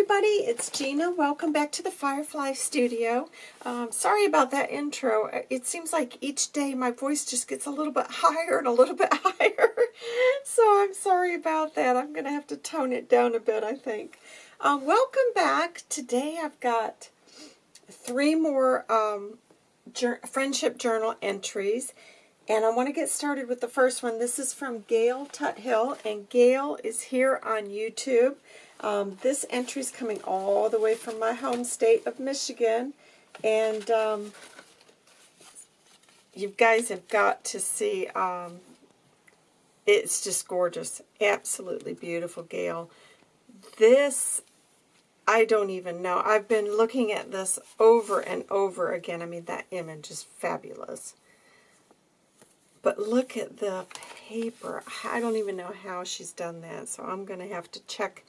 everybody, it's Gina. Welcome back to the Firefly Studio. Um, sorry about that intro. It seems like each day my voice just gets a little bit higher and a little bit higher. so I'm sorry about that. I'm going to have to tone it down a bit, I think. Um, welcome back. Today I've got three more um, friendship journal entries. And I want to get started with the first one. This is from Gail Tuthill, and Gail is here on YouTube. Um, this entry is coming all the way from my home state of Michigan, and um, you guys have got to see, um, it's just gorgeous, absolutely beautiful, Gail. This, I don't even know. I've been looking at this over and over again. I mean, that image is fabulous. But look at the paper. I don't even know how she's done that, so I'm going to have to check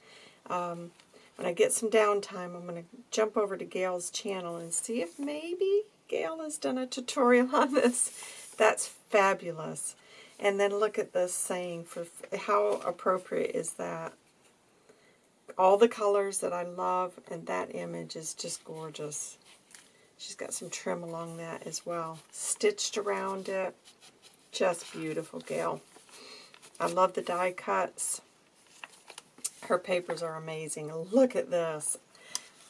um, when I get some downtime, I'm going to jump over to Gail's channel and see if maybe Gail has done a tutorial on this. That's fabulous. And then look at this saying, for how appropriate is that? All the colors that I love, and that image is just gorgeous. She's got some trim along that as well. Stitched around it. Just beautiful, Gail. I love the die cuts. Her papers are amazing. Look at this.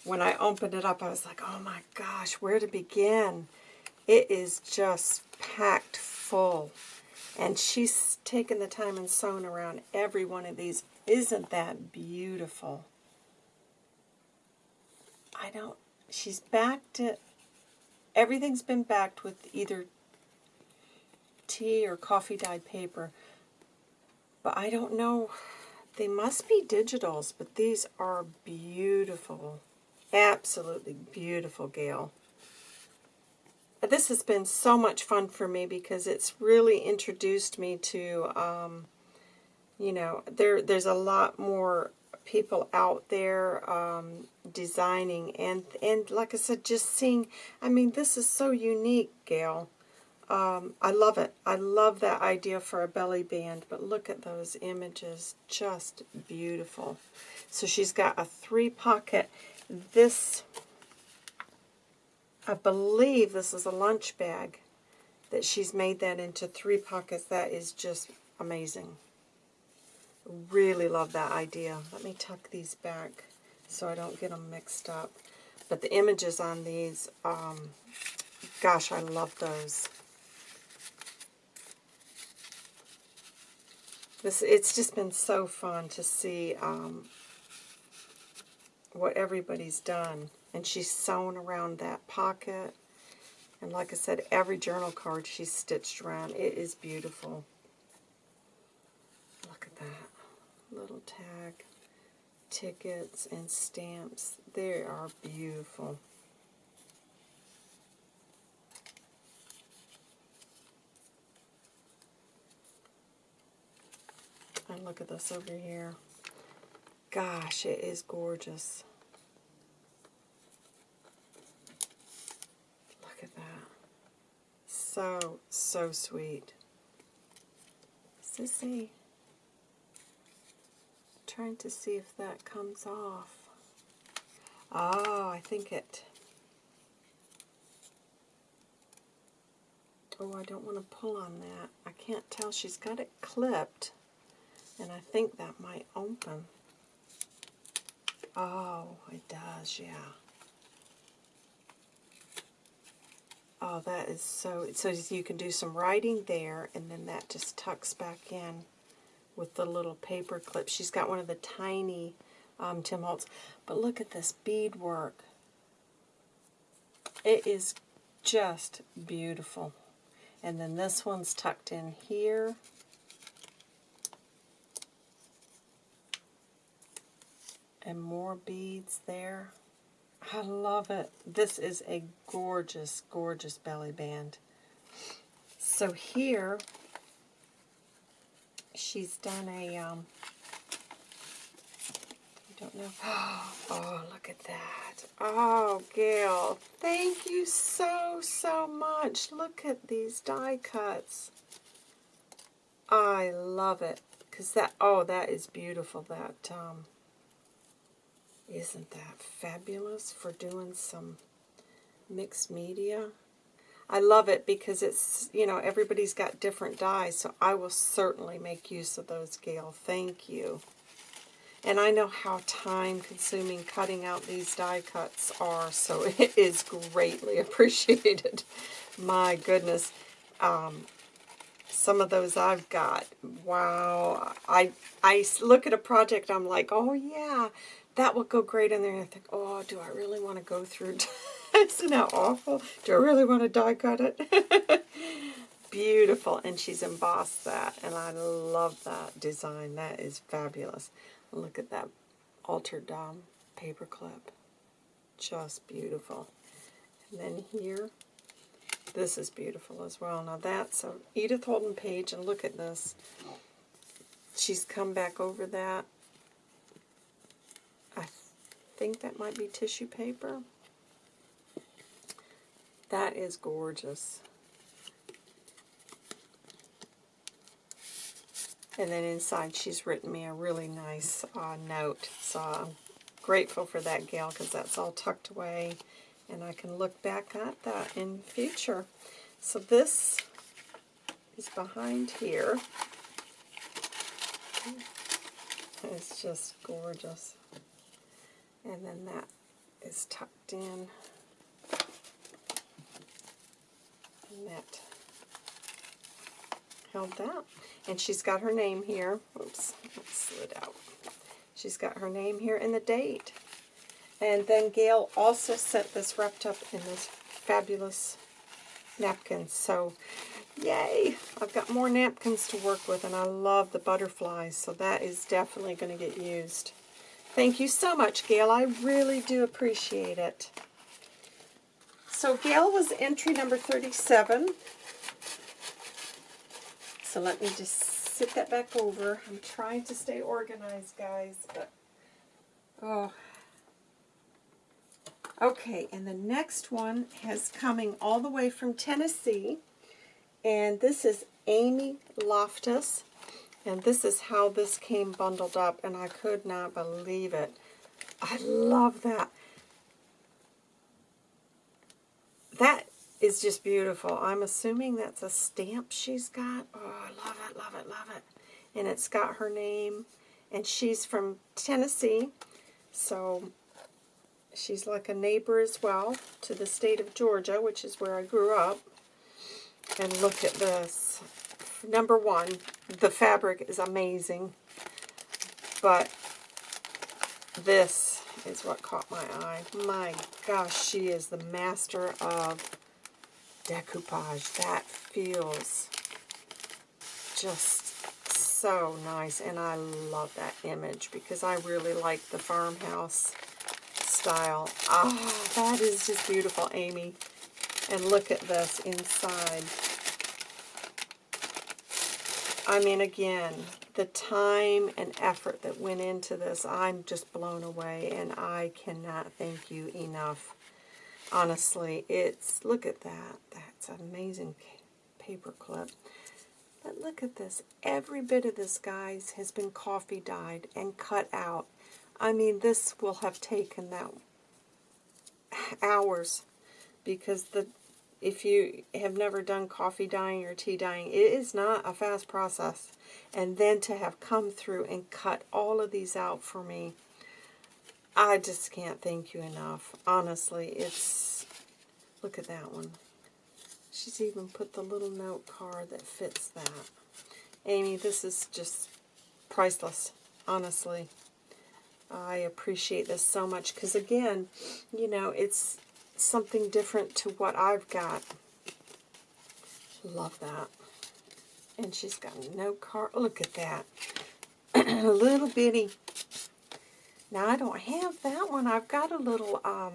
When I opened it up, I was like, oh my gosh, where to begin? It is just packed full. And she's taken the time and sewn around every one of these. Isn't that beautiful? I don't, she's backed it, everything's been backed with either tea or coffee dyed paper. But I don't know they must be digitals, but these are beautiful. Absolutely beautiful, Gail. This has been so much fun for me because it's really introduced me to, um, you know, there. there's a lot more people out there um, designing. And, and like I said, just seeing, I mean, this is so unique, Gail. Um, I love it. I love that idea for a belly band, but look at those images. Just beautiful. So she's got a three pocket. This, I believe this is a lunch bag that she's made that into three pockets. That is just amazing. Really love that idea. Let me tuck these back so I don't get them mixed up. But the images on these, um, gosh, I love those. This It's just been so fun to see um, what everybody's done. And she's sewn around that pocket. And like I said, every journal card she's stitched around. It is beautiful. Look at that. Little tag, tickets, and stamps. They are beautiful. And look at this over here. Gosh, it is gorgeous. Look at that. So, so sweet. Sissy. Trying to see if that comes off. Oh, I think it... Oh, I don't want to pull on that. I can't tell. She's got it clipped. And I think that might open. Oh, it does, yeah. Oh, that is so, so you can do some writing there, and then that just tucks back in with the little paper clip. She's got one of the tiny um, Tim Holtz. But look at this beadwork. It is just beautiful. And then this one's tucked in here. And more beads there. I love it. This is a gorgeous, gorgeous belly band. So here, she's done a, um, I don't know. Oh, look at that. Oh, Gail, thank you so, so much. Look at these die cuts. I love it. Because that, oh, that is beautiful, that, um, Isn't that fabulous for doing some mixed media? I love it because it's, you know, everybody's got different dies, so I will certainly make use of those, Gail. Thank you. And I know how time-consuming cutting out these die cuts are, so it is greatly appreciated. My goodness. Um, some of those I've got, wow. I, I look at a project, I'm like, oh yeah, that will go great in there. And I think, oh, do I really want to go through Isn't that awful? Do I really want to die cut it? Beautiful. And she's embossed that. And I love that design. That is fabulous. Look at that altered um, paper clip. Just beautiful. And then here, this is beautiful as well. Now that's a Edith Holden page, and look at this. She's come back over that. Think that might be tissue paper. That is gorgeous. And then inside she's written me a really nice uh, note. So I'm grateful for that, Gail, because that's all tucked away. And I can look back at that in future. So this is behind here. It's just gorgeous. And then that is tucked in. and that held that. And she's got her name here. Oops, slid out. She's got her name here and the date. And then Gail also sent this wrapped up in this fabulous napkin. So, yay! I've got more napkins to work with, and I love the butterflies, so that is definitely going to get used. Thank you so much, Gail. I really do appreciate it. So Gail was entry number 37. So let me just sit that back over. I'm trying to stay organized, guys, but oh. Okay, and the next one has coming all the way from Tennessee, and this is Amy Loftus, and this is how this came bundled up, and I could not believe it. I love that. That is just beautiful. I'm assuming that's a stamp she's got. Oh, I love it, love it, love it. And it's got her name. And she's from Tennessee. So she's like a neighbor as well to the state of Georgia, which is where I grew up. And look at this. Number one, the fabric is amazing. But this is what caught my eye. My gosh, she is the master of decoupage. That feels just so nice, and I love that image because I really like the farmhouse style. Ah, that is just beautiful, Amy. And look at this inside. I mean, again, the time and effort that went into this, I'm just blown away, and I cannot thank you enough. Honestly, it's, look at that. That's an amazing paper clip. But look at this. Every bit of this, guys, has been coffee dyed and cut out. I mean, this will have taken that hours because the if you have never done coffee dyeing or tea dyeing, it is not a fast process. And then to have come through and cut all of these out for me, I just can't thank you enough. Honestly, it's, look at that one. She's even put the little note card that fits that. Amy, this is just priceless, honestly. I appreciate this so much because, again, you know, it's something different to what I've got. Love that. And she's got no card. Look at that. a little bitty. Now, I don't have that one. I've got a little um,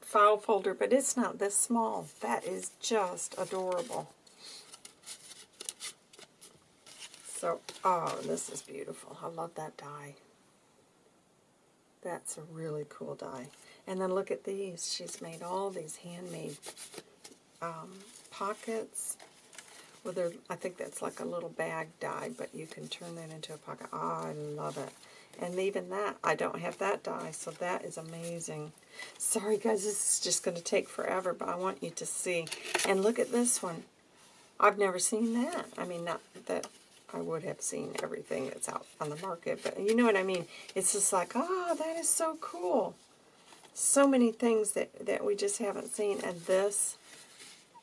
file folder, but it's not this small. That is just adorable. So, oh, this is beautiful. I love that die. That's a really cool die. And then look at these. She's made all these handmade um, pockets. Well, I think that's like a little bag die, but you can turn that into a pocket. Oh, I love it. And even that, I don't have that die, so that is amazing. Sorry guys, this is just going to take forever, but I want you to see. And look at this one. I've never seen that. I mean, not that I would have seen everything that's out on the market, but you know what I mean? It's just like, oh, that is so cool. So many things that, that we just haven't seen. And this,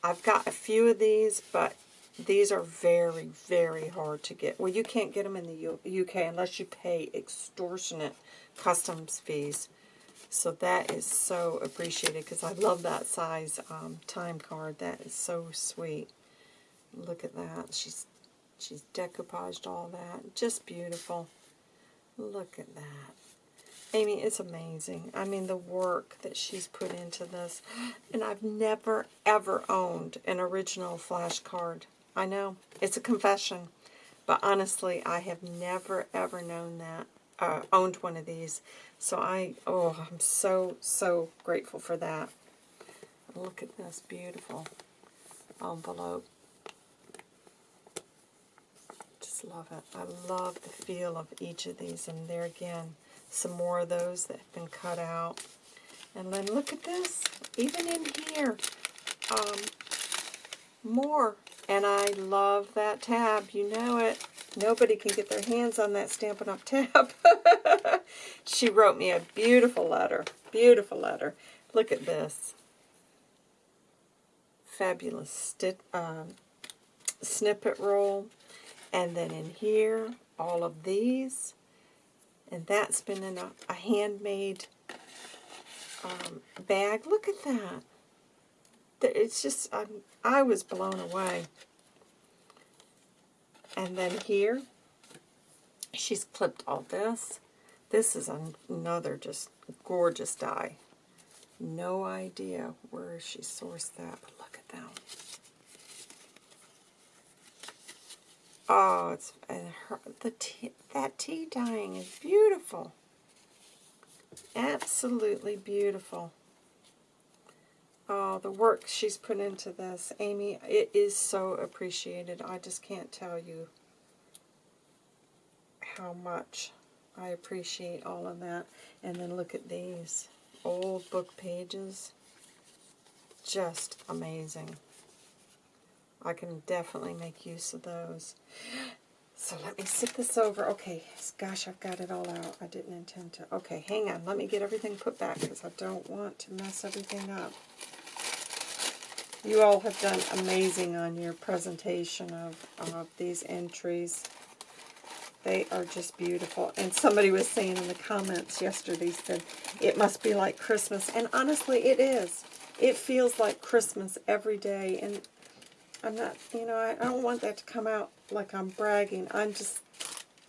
I've got a few of these, but these are very, very hard to get. Well, you can't get them in the UK unless you pay extortionate customs fees. So that is so appreciated because I love that size um, time card. That is so sweet. Look at that. She's she's decoupaged all that. Just beautiful. Look at that. Amy, it's amazing. I mean, the work that she's put into this. And I've never, ever owned an original flashcard. I know, it's a confession. But honestly, I have never, ever known that, uh, owned one of these. So I, oh, I'm so, so grateful for that. Look at this beautiful envelope. Just love it. I love the feel of each of these. And there again, some more of those that have been cut out. And then look at this. Even in here, um, more. And I love that tab. You know it. Nobody can get their hands on that Stampin' Up! tab. she wrote me a beautiful letter. Beautiful letter. Look at this. Fabulous um, snippet roll. And then in here, all of these. And that's been in a, a handmade um, bag. Look at that. It's just, I'm, I was blown away. And then here, she's clipped all this. This is another just gorgeous die. No idea where she sourced that, but look at them. Oh, it's and her the tea, that tea dyeing is beautiful. Absolutely beautiful. Oh, the work she's put into this, Amy, it is so appreciated. I just can't tell you how much I appreciate all of that. And then look at these old book pages. Just amazing. I can definitely make use of those. So let me sit this over. Okay, gosh, I've got it all out. I didn't intend to. Okay, hang on. Let me get everything put back because I don't want to mess everything up. You all have done amazing on your presentation of, of these entries. They are just beautiful. And somebody was saying in the comments yesterday, said, it must be like Christmas. And honestly, it is. It feels like Christmas every day. And I'm not, you know, I, I don't want that to come out like I'm bragging. I'm just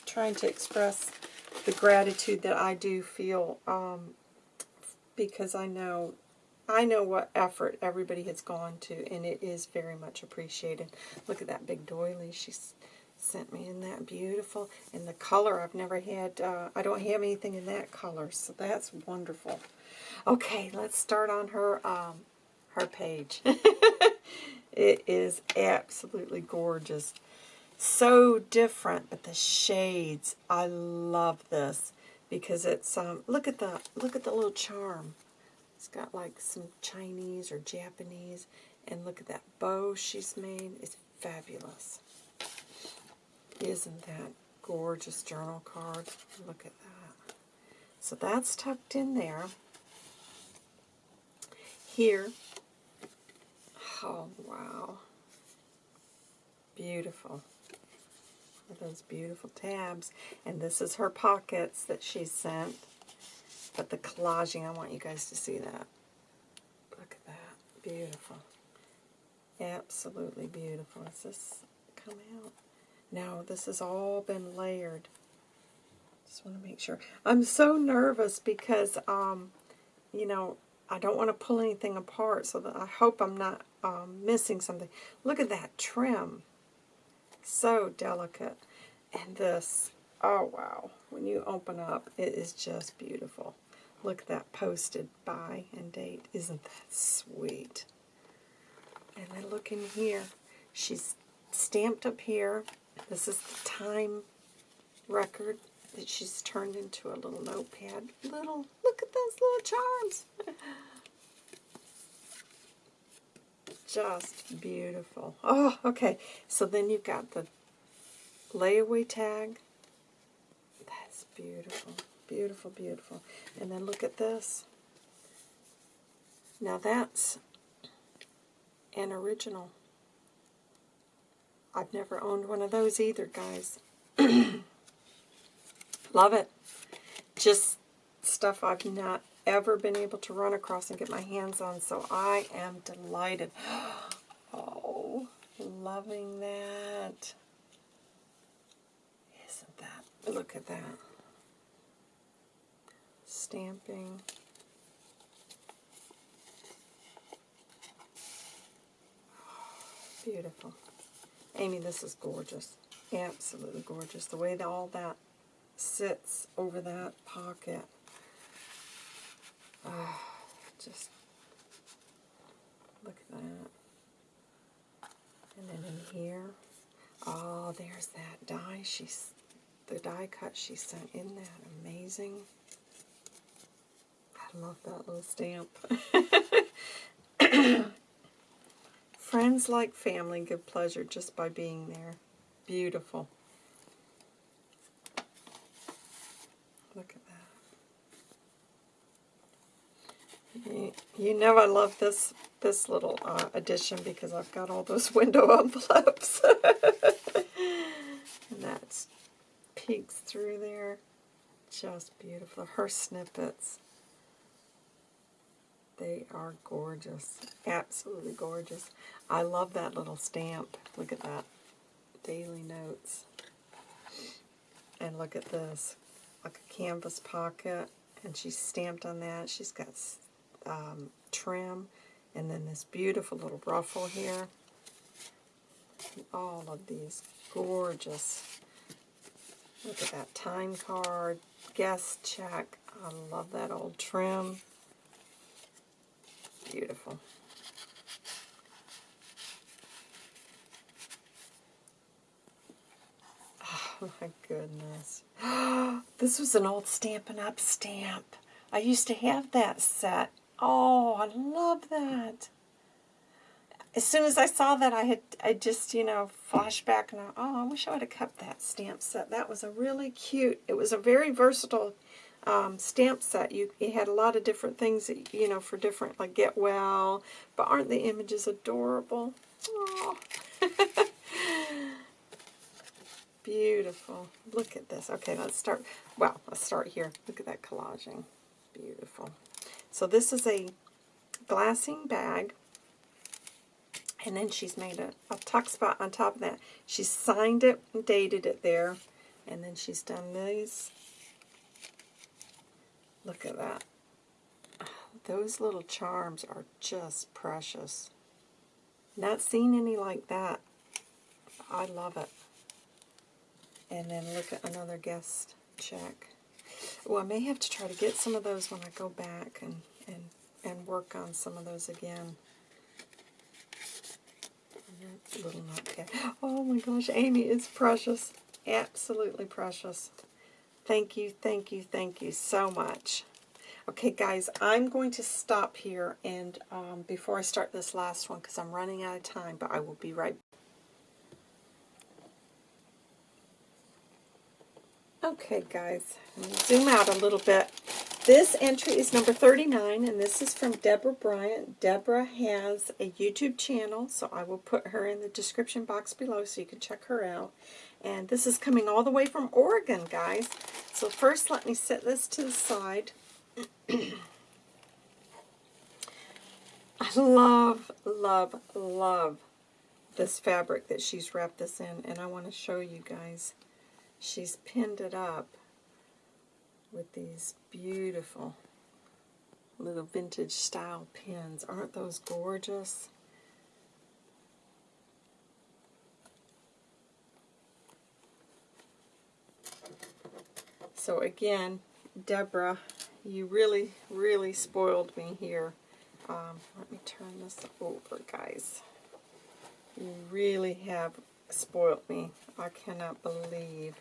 trying to express the gratitude that I do feel um, because I know I know what effort everybody has gone to, and it is very much appreciated. Look at that big doily she sent me in that beautiful. And the color, I've never had, uh, I don't have anything in that color, so that's wonderful. Okay, let's start on her, um, her page. It is absolutely gorgeous. So different, but the shades, I love this because it's um look at the look at the little charm. It's got like some Chinese or Japanese and look at that bow she's made. It's fabulous. Isn't that gorgeous journal card? Look at that. So that's tucked in there. Here Oh, wow. Beautiful. Those beautiful tabs. And this is her pockets that she sent. But the collaging, I want you guys to see that. Look at that. Beautiful. Absolutely beautiful. Does this come out? No, this has all been layered. Just want to make sure. I'm so nervous because, um, you know, I don't want to pull anything apart, so that I hope I'm not um, missing something. Look at that trim. So delicate. And this, oh wow, when you open up, it is just beautiful. Look at that posted by and date. Isn't that sweet? And then look in here. She's stamped up here. This is the time record. That she's turned into a little notepad. Little, look at those little charms. Just beautiful. Oh, okay. So then you've got the layaway tag. That's beautiful. Beautiful, beautiful. And then look at this. Now that's an original. I've never owned one of those either, guys. Love it. Just stuff I've not ever been able to run across and get my hands on, so I am delighted. Oh, loving that. Isn't that, look at that. Stamping. Beautiful. Amy, this is gorgeous. Absolutely gorgeous. The way that all that sits over that pocket. Oh, just look at that. And then in here, oh, there's that die. She's the die cut she sent in that. Amazing. I love that little stamp. Friends like family give pleasure just by being there. Beautiful. Look at that. You, know I love this this little uh, addition because I've got all those window envelopes. and that peeks through there. Just beautiful. Her snippets. They are gorgeous. Absolutely gorgeous. I love that little stamp. Look at that. Daily Notes. And look at this. Like a canvas pocket. And she's stamped on that. She's got um, trim. And then this beautiful little ruffle here. All of these gorgeous. Look at that time card. Guest check. I love that old trim. Beautiful. Oh my goodness. this was an old Stampin' Up! stamp. I used to have that set. Oh, I love that. As soon as I saw that, I had I just, you know, flashback and I, oh, I wish I would have kept that stamp set. That was a really cute, it was a very versatile um, stamp set. You it had a lot of different things, that, you know, for different, like Get Well, but aren't the images adorable? Oh. Beautiful. Look at this. Okay, let's start, well, let's start here. Look at that collaging. Beautiful. So this is a glassine bag. And then she's made a, a tuck spot on top of that. She signed it and dated it there. And then she's done these Look at that. Those little charms are just precious. Not seen any like that. I love it. And then look at another guest check. Well, I may have to try to get some of those when I go back and, and, and work on some of those again. Little notepad. Oh my gosh, Amy is precious. Absolutely precious. Thank you, thank you, thank you so much. Okay, guys, I'm going to stop here and um, before I start this last one because I'm running out of time, but I will be right Okay, guys, zoom out a little bit. This entry is number 39, and this is from Deborah Bryant. Deborah has a YouTube channel, so I will put her in the description box below so you can check her out. And this is coming all the way from Oregon, guys. So first, let me set this to the side. I love, love, love this fabric that she's wrapped this in, and I want to show you guys. She's pinned it up with these beautiful little vintage style pins. Aren't those gorgeous? So again, Deborah, you really, really spoiled me here. Um, let me turn this over, guys. You really have spoiled me. I cannot believe.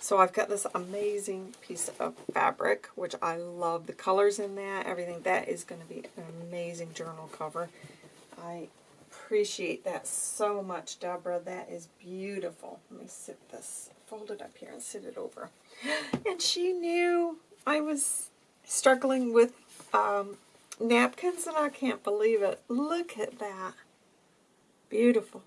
So I've got this amazing piece of fabric, which I love. The colors in that, everything. That is going to be an amazing journal cover. I appreciate that so much, Deborah. That is beautiful. Let me sit this, fold it up here and sit it over. And she knew I was struggling with um, napkins, and I can't believe it. Look at that. Beautiful.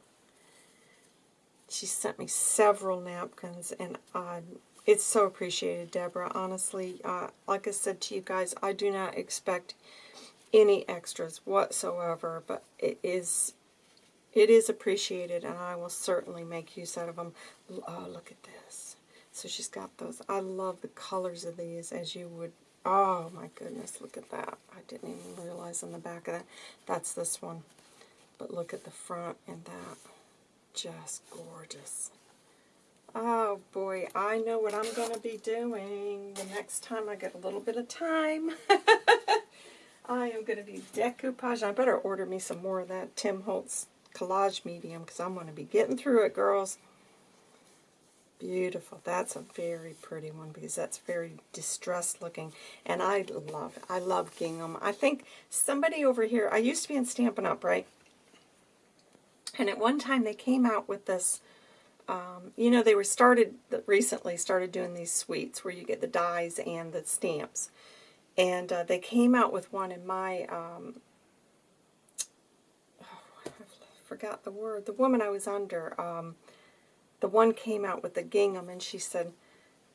She sent me several napkins, and uh, it's so appreciated, Deborah. Honestly, uh, like I said to you guys, I do not expect any extras whatsoever, but it is it is appreciated, and I will certainly make use out of them. Oh, look at this. So she's got those. I love the colors of these, as you would. Oh, my goodness, look at that. I didn't even realize on the back of that. That's this one. But look at the front and that. Just gorgeous. Oh, boy, I know what I'm going to be doing the next time I get a little bit of time. I am going to be decoupage. I better order me some more of that Tim Holtz collage medium because I'm going to be getting through it, girls. Beautiful. That's a very pretty one because that's very distressed looking. And I love. I love gingham. I think somebody over here, I used to be in Stampin' Up, right? And at one time they came out with this, um, you know, they were started, recently started doing these suites where you get the dies and the stamps. And uh, they came out with one in my um, forgot the word. The woman I was under, um, the one came out with the gingham, and she said,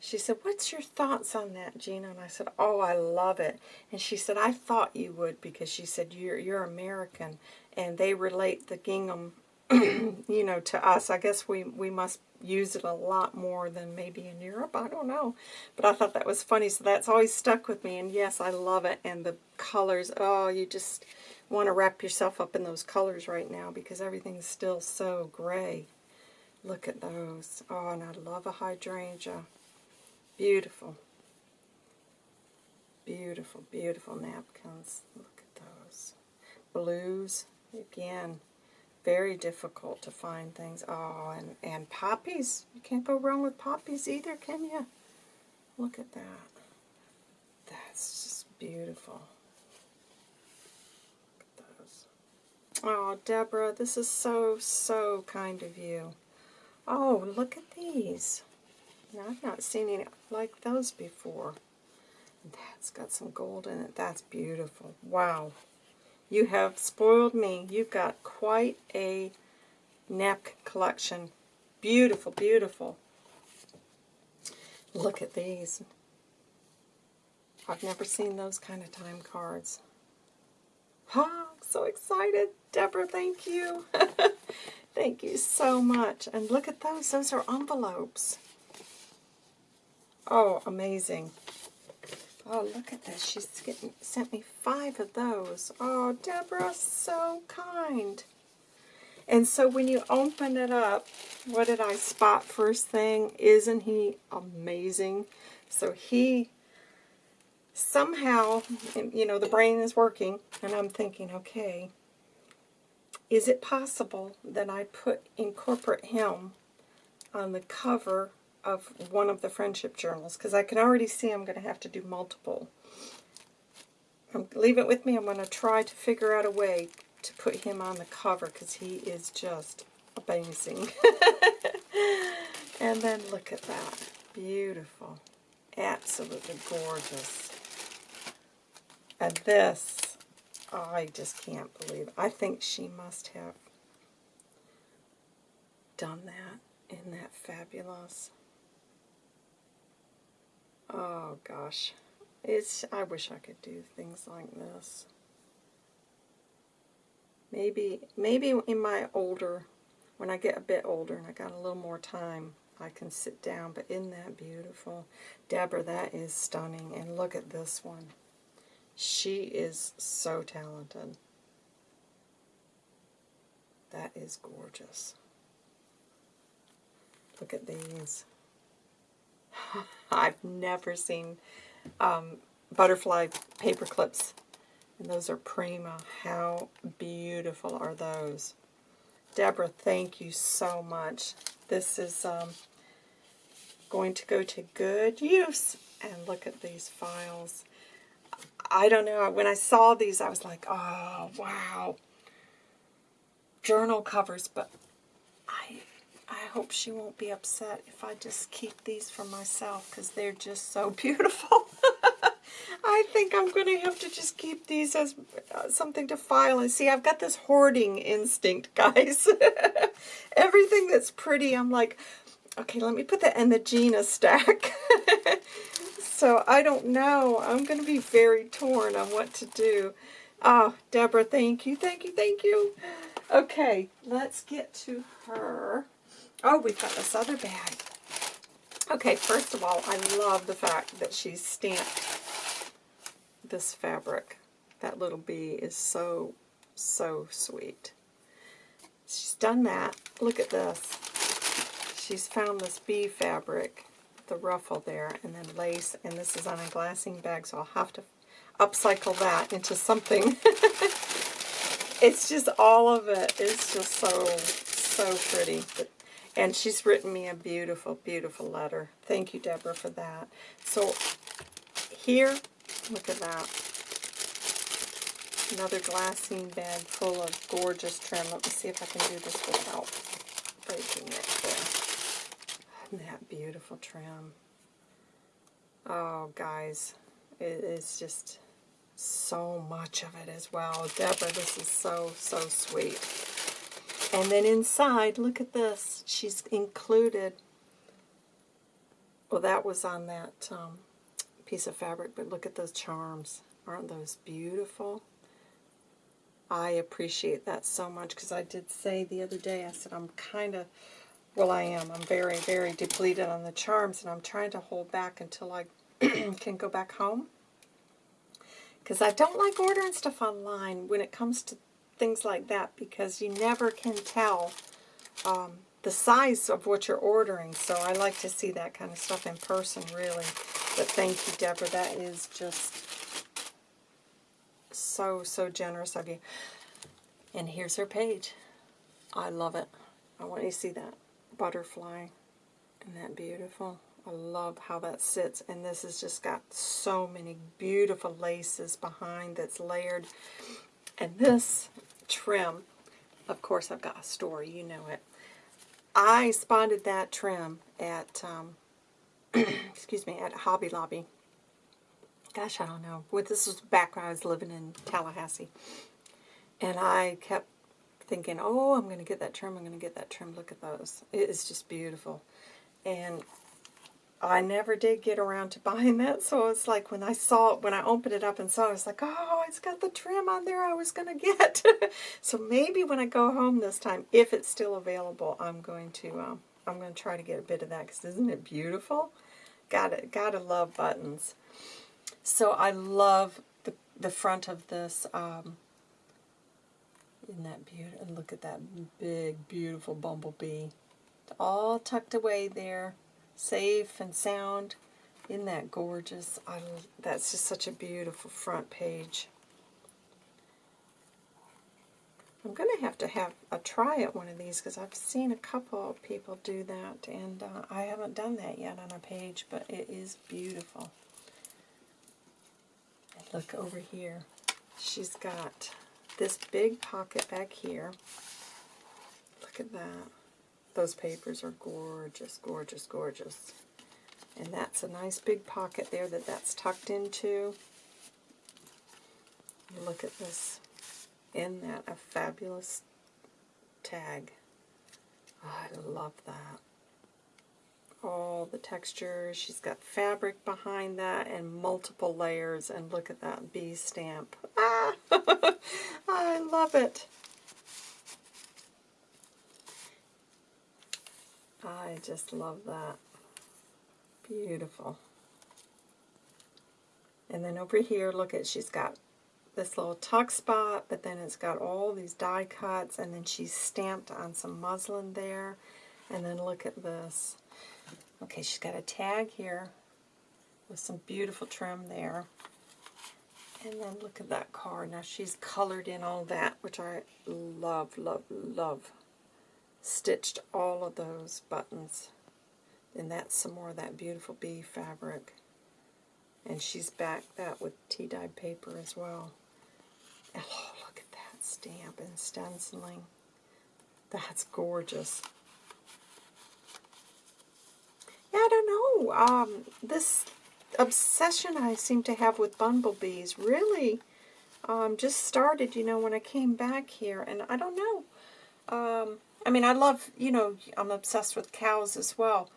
she said, what's your thoughts on that, Gina? And I said, oh, I love it. And she said, I thought you would because she said, you're, you're American. And they relate the gingham, you know, to us. I guess we, we must use it a lot more than maybe in Europe. I don't know. But I thought that was funny. So that's always stuck with me. And yes, I love it. And the colors, oh, you just want to wrap yourself up in those colors right now because everything's still so gray. Look at those. Oh, and I love a hydrangea. Beautiful. Beautiful, beautiful napkins. Look at those. Blues, again, very difficult to find things. Oh, and, and poppies. You can't go wrong with poppies either, can you? Look at that. That's just beautiful. Oh, Deborah, this is so, so kind of you. Oh, look at these. Now, I've not seen any like those before. That's got some gold in it. That's beautiful. Wow. You have spoiled me. You've got quite a napkin collection. Beautiful, beautiful. Look at these. I've never seen those kind of time cards. Oh, so excited. Deborah, thank you. thank you so much. And look at those. Those are envelopes. Oh, amazing. Oh, look at this. She's getting, sent me five of those. Oh, Deborah, so kind. And so when you open it up, what did I spot first thing? Isn't he amazing? So he somehow, you know, the brain is working, and I'm thinking, okay, is it possible that I put incorporate him on the cover of one of the friendship journals? Because I can already see I'm going to have to do multiple. Um, leave it with me. I'm going to try to figure out a way to put him on the cover because he is just amazing. and then look at that. Beautiful. Absolutely gorgeous. And this, I just can't believe. I think she must have done that in that fabulous. Oh gosh. It's I wish I could do things like this. Maybe maybe in my older when I get a bit older and I got a little more time, I can sit down, but isn't that beautiful? Deborah, that is stunning. And look at this one. She is so talented. That is gorgeous. Look at these. I've never seen um, butterfly paper clips. And those are Prima. How beautiful are those? Deborah, thank you so much. This is, um, going to go to good use. And look at these files. I don't know. When I saw these, I was like, oh, wow. Journal covers, but I hope she won't be upset if I just keep these for myself because they're just so beautiful. I think I'm going to have to just keep these as uh, something to file. And see, I've got this hoarding instinct, guys. Everything that's pretty, I'm like, okay, let me put that in the Gina stack. so I don't know. I'm going to be very torn on what to do. Oh, Deborah, thank you, thank you, thank you. Okay, let's get to her. Oh, we've got this other bag. Okay, first of all, I love the fact that she's stamped this fabric. That little bee is so, so sweet. She's done that. Look at this. She's found this bee fabric, the ruffle there, and then lace, and this is on a glassine bag, so I'll have to upcycle that into something. it's just all of it. it is just so, so pretty. But, and she's written me a beautiful, beautiful letter. Thank you, Deborah, for that. So here Look at that. Another glassine bag full of gorgeous trim. Let me see if I can do this without breaking it. That beautiful trim? Oh, guys, it is just so much of it as well. Deborah, this is so, so sweet. And then inside, look at this. She's included, well, that was on that um, piece of fabric, but look at those charms. Aren't those beautiful? I appreciate that so much because I did say the other day, I said I'm kind of, well I am, I'm very, very depleted on the charms and I'm trying to hold back until I can go back home. Because I don't like ordering stuff online when it comes to things like that because you never can tell um, the size of what you're ordering. So I like to see that kind of stuff in person, really. But thank you, Deborah. That is just so, so generous of you. And here's her page. I love it. I want you to see that butterfly. Isn't that beautiful? I love how that sits. And this has just got so many beautiful laces behind that's layered. And this trim, of course I've got a story, you know it. I spotted that trim at um, excuse me, at Hobby Lobby. Gosh, I don't know. Well, this was back when I was living in Tallahassee. And I kept thinking, oh, I'm going to get that trim, I'm going to get that trim. Look at those. It is just beautiful. And I never did get around to buying that, so it's like when I saw it, when I opened it up and saw it, I was like, oh, it's got the trim on there I was going to get. so maybe when I go home this time, if it's still available, I'm going to um, I'm going to try to get a bit of that because isn't it beautiful? Gotta, gotta love buttons. So I love the, the front of this. Um, isn't that beautiful? Look at that big, beautiful bumblebee. All tucked away there, safe and sound. Isn't that gorgeous? I, that's just such a beautiful front page. I'm going to have to have a try at one of these because I've seen a couple people do that and uh, I haven't done that yet on a page, but it is beautiful. And look over here. She's got this big pocket back here. Look at that. Those papers are gorgeous, gorgeous, gorgeous. And that's a nice big pocket there that that's tucked into. Look at this in that a fabulous tag. Oh, I love that. All the textures. She's got fabric behind that and multiple layers. And look at that bee stamp. Ah! I love it. I just love that. Beautiful. And then over here, look at, she's got this little tuck spot, but then it's got all these die cuts, and then she's stamped on some muslin there. And then look at this. Okay, she's got a tag here with some beautiful trim there. And then look at that card. Now she's colored in all that, which I love, love, love. Stitched all of those buttons. And that's some more of that beautiful bee fabric. And she's backed that with tea-dyed paper as well. Oh, look at that stamp and stenciling. That's gorgeous. Yeah, I don't know. Um, this obsession I seem to have with bumblebees really um, just started, you know, when I came back here. And I don't know. Um, I mean, I love, you know, I'm obsessed with cows as well.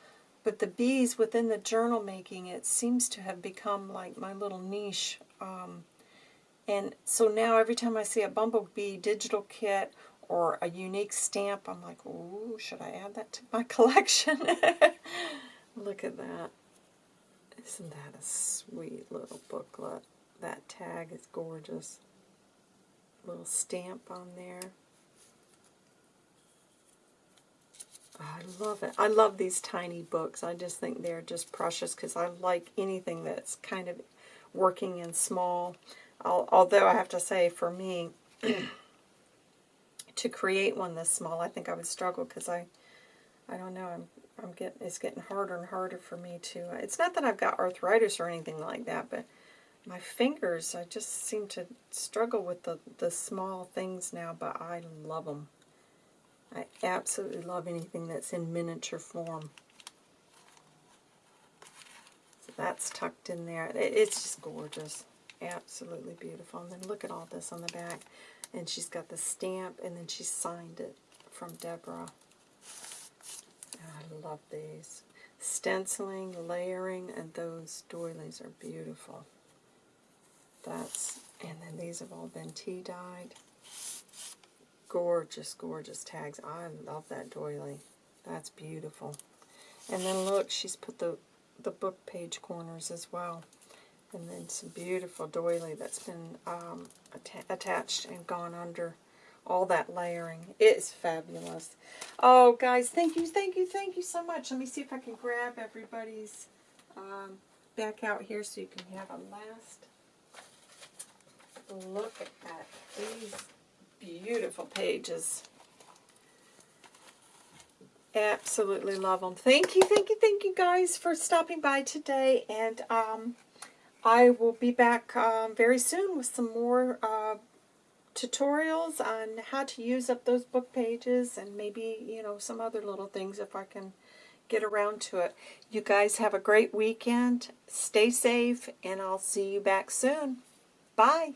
But the bees within the journal making, it seems to have become like my little niche. Um, and so now every time I see a bumblebee digital kit or a unique stamp, I'm like, ooh, should I add that to my collection? Look at that. Isn't that a sweet little booklet? That tag is gorgeous. Little stamp on there. I love it. I love these tiny books. I just think they're just precious because I like anything that's kind of working in small. Although I have to say, for me, to create one this small, I think I would struggle because I, I don't know, I'm, I'm getting, it's getting harder and harder for me to, uh, it's not that I've got arthritis or anything like that, but my fingers, I just seem to struggle with the, the small things now, but I love them. I absolutely love anything that's in miniature form. So that's tucked in there. It's just gorgeous. Absolutely beautiful. And then look at all this on the back. And she's got the stamp, and then she signed it from Deborah. I love these. Stenciling, layering, and those doilies are beautiful. That's, and then these have all been tea dyed gorgeous, gorgeous tags. I love that doily. That's beautiful. And then look, she's put the, the book page corners as well. And then some beautiful doily that's been um, atta attached and gone under all that layering. It's fabulous. Oh, guys, thank you, thank you, thank you so much. Let me see if I can grab everybody's um, back out here so you can have a last look at these beautiful pages. Absolutely love them. Thank you, thank you, thank you guys for stopping by today. And um, I will be back um, very soon with some more uh, tutorials on how to use up those book pages and maybe, you know, some other little things if I can get around to it. You guys have a great weekend. Stay safe, and I'll see you back soon. Bye.